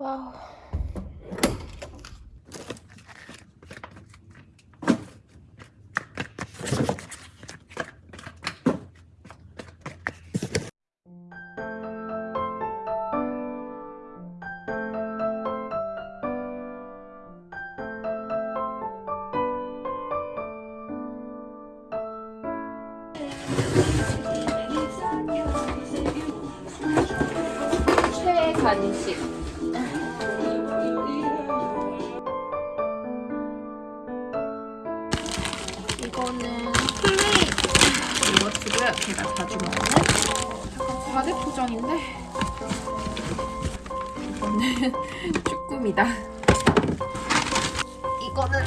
와우. 간식. 포장인데 이거는 쭈꾸미다. 이거는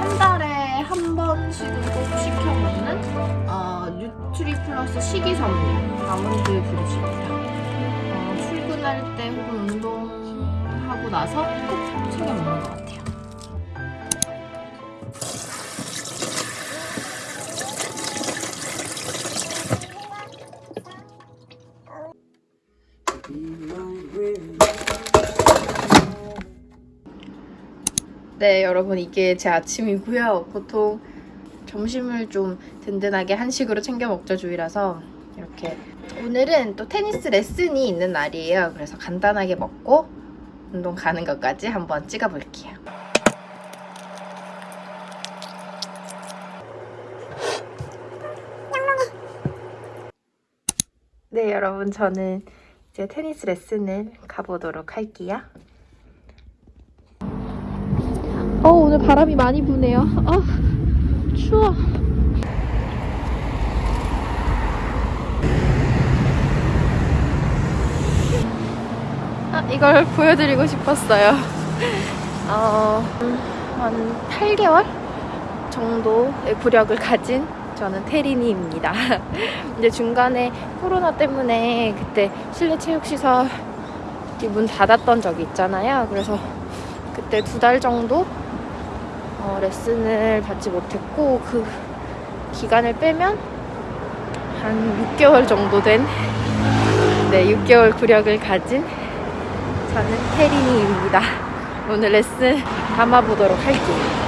한 달에 한 번씩은 꼭 시켜 먹는 어, 뉴트리 플러스 식이섬유 아몬드 브루시입니다. 어, 출근할 때 혹은 운동하고 나서 꼭 네, 여러분 이게 제 아침이고요. 보통 점심을 좀 든든하게 한식으로 챙겨 먹자 주의라서 이렇게 오늘은 또 테니스 레슨이 있는 날이에요. 그래서 간단하게 먹고 운동 가는 것까지 한번 찍어 볼게요. 네, 여러분 저는 이제 테니스 레슨을 가보도록 할게요. 어, 오늘 바람이 많이 부네요. 아, 추워. 아, 이걸 보여드리고 싶었어요. 어, 한 8개월 정도의 구력을 가진 저는 테리니입니다. 이제 중간에 코로나 때문에 그때 실내 체육시설 문 닫았던 적이 있잖아요. 그래서 그때 두 달 정도 어, 레슨을 받지 못했고 그 기간을 빼면 한 6개월 정도 된 네, 6개월 구력을 가진 저는 태린이입니다. 오늘 레슨 담아보도록 할게요.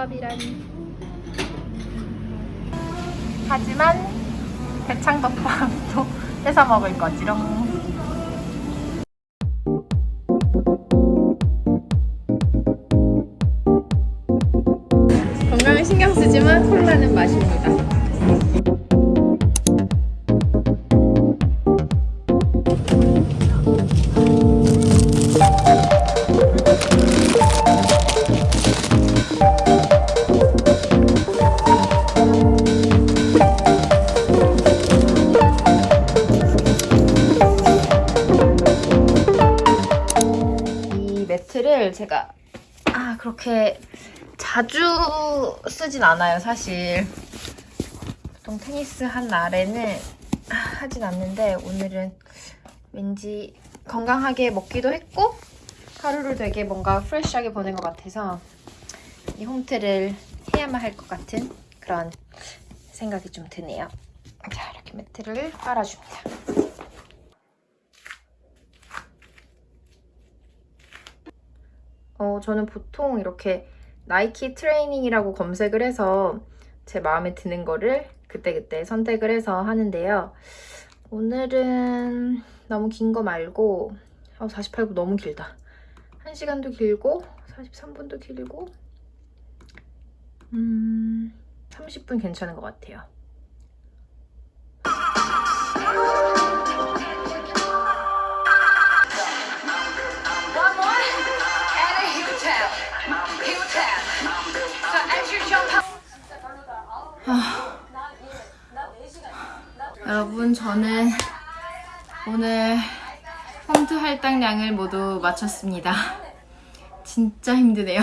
덮밥이라니. 하지만 대창 덮밥도 뺏어 먹을 거지롱. 건강에 신경 쓰지만 콜라는 마십니다. 매트를 제가 아 그렇게 자주 쓰진 않아요 사실 보통 테니스 한 날에는 하진 않는데 오늘은 왠지 건강하게 먹기도 했고 하루를 되게 뭔가 프레쉬하게 보낸 것 같아서 이 홈트를 해야만 할 것 같은 그런 생각이 좀 드네요 자 이렇게 매트를 깔아줍니다. 어, 저는 보통 이렇게 나이키 트레이닝이라고 검색을 해서 제 마음에 드는 거를 그때그때 선택을 해서 하는데요. 오늘은 너무 긴 거 말고 어, 48분 너무 길다. 1시간도 길고 43분도 길고 음... 30분 괜찮은 것 같아요. 여러분 저는 오늘 홈트 할당량을 모두 마쳤습니다. 진짜 힘드네요.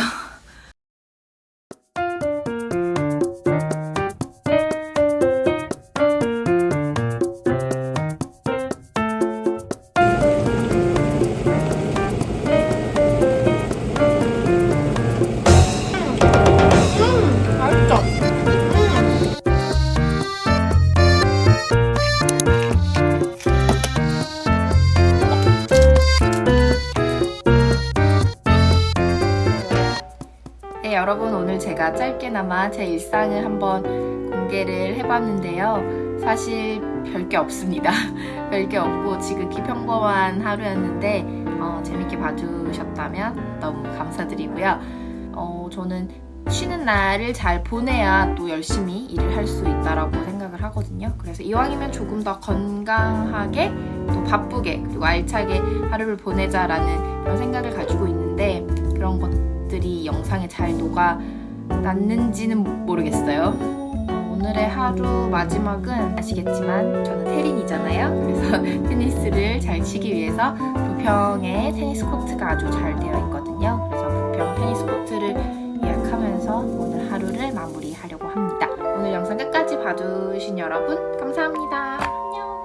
네, 여러분 오늘 제가 짧게나마 제 일상을 한번 공개를 해봤는데요. 사실 별게 없습니다. 별게 없고 지극히 평범한 하루였는데 어, 재밌게 봐주셨다면 너무 감사드리고요. 어, 저는 쉬는 날을 잘 보내야 또 열심히 일을 할 수 있다라고 생각을 하거든요. 그래서 이왕이면 조금 더 건강하게 또 바쁘게 그리고 알차게 하루를 보내자라는 그런 생각을 가지고 있는데 그런 것 들이 영상에 잘 녹아 났는지는 모르겠어요. 어, 오늘의 하루 마지막은 아시겠지만 저는 테린이잖아요. 그래서 테니스를 잘 치기 위해서 부평에 테니스 코트가 아주 잘 되어 있거든요. 그래서 부평 테니스 코트를 예약하면서 오늘 하루를 마무리하려고 합니다. 오늘 영상 끝까지 봐주신 여러분 감사합니다. 안녕.